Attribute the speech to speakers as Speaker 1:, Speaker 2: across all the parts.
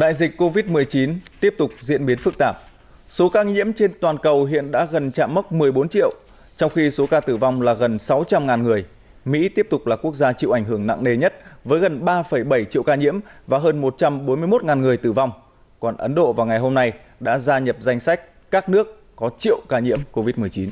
Speaker 1: Đại dịch COVID-19 tiếp tục diễn biến phức tạp. Số ca nhiễm trên toàn cầu hiện đã gần chạm mốc 14 triệu, trong khi số ca tử vong là gần 600.000 người. Mỹ tiếp tục là quốc gia chịu ảnh hưởng nặng nề nhất với gần 3,7 triệu ca nhiễm và hơn 141.000 người tử vong. Còn Ấn Độ vào ngày hôm nay đã gia nhập danh sách các nước có triệu ca nhiễm COVID-19.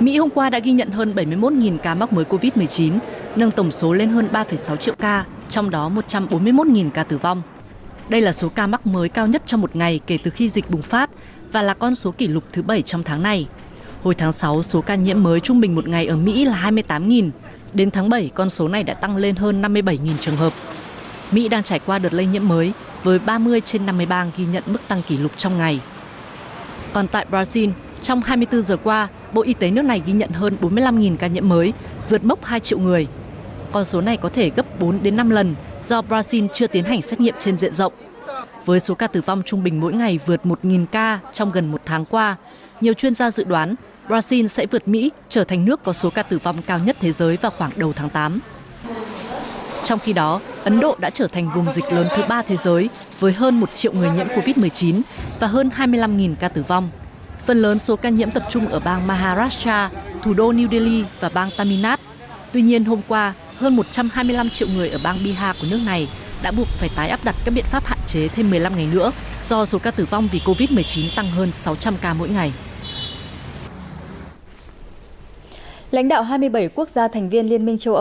Speaker 2: Mỹ hôm qua đã ghi nhận hơn 71.000 ca mắc mới COVID-19, nâng tổng số lên hơn 3,6 triệu ca, trong đó 141.000 ca tử vong. Đây là số ca mắc mới cao nhất trong một ngày kể từ khi dịch bùng phát và là con số kỷ lục thứ 7 trong tháng này. Hồi tháng 6, số ca nhiễm mới trung bình một ngày ở Mỹ là 28.000. Đến tháng 7, con số này đã tăng lên hơn 57.000 trường hợp. Mỹ đang trải qua đợt lây nhiễm mới với 30 trên 50 bang ghi nhận mức tăng kỷ lục trong ngày. Còn tại Brazil, trong 24 giờ qua, Bộ Y tế nước này ghi nhận hơn 45.000 ca nhiễm mới, vượt mốc 2 triệu người. Con số này có thể gấp 4 đến 5 lần do Brazil chưa tiến hành xét nghiệm trên diện rộng. Với số ca tử vong trung bình mỗi ngày vượt 1.000 ca trong gần một tháng qua, nhiều chuyên gia dự đoán Brazil sẽ vượt Mỹ trở thành nước có số ca tử vong cao nhất thế giới vào khoảng đầu tháng 8. Trong khi đó, Ấn Độ đã trở thành vùng dịch lớn thứ ba thế giới với hơn 1 triệu người nhiễm COVID-19 và hơn 25.000 ca tử vong. Phần lớn số ca nhiễm tập trung ở bang Maharashtra, thủ đô New Delhi và bang Tamil Nadu. Tuy nhiên, hôm qua, hơn 125 triệu người ở bang Bihar của nước này đã buộc phải tái áp đặt các biện pháp hạn chế thêm 15 ngày nữa do số ca tử vong vì COVID-19 tăng hơn 600 ca mỗi ngày.
Speaker 3: Lãnh đạo 27 quốc gia thành viên Liên minh châu Âu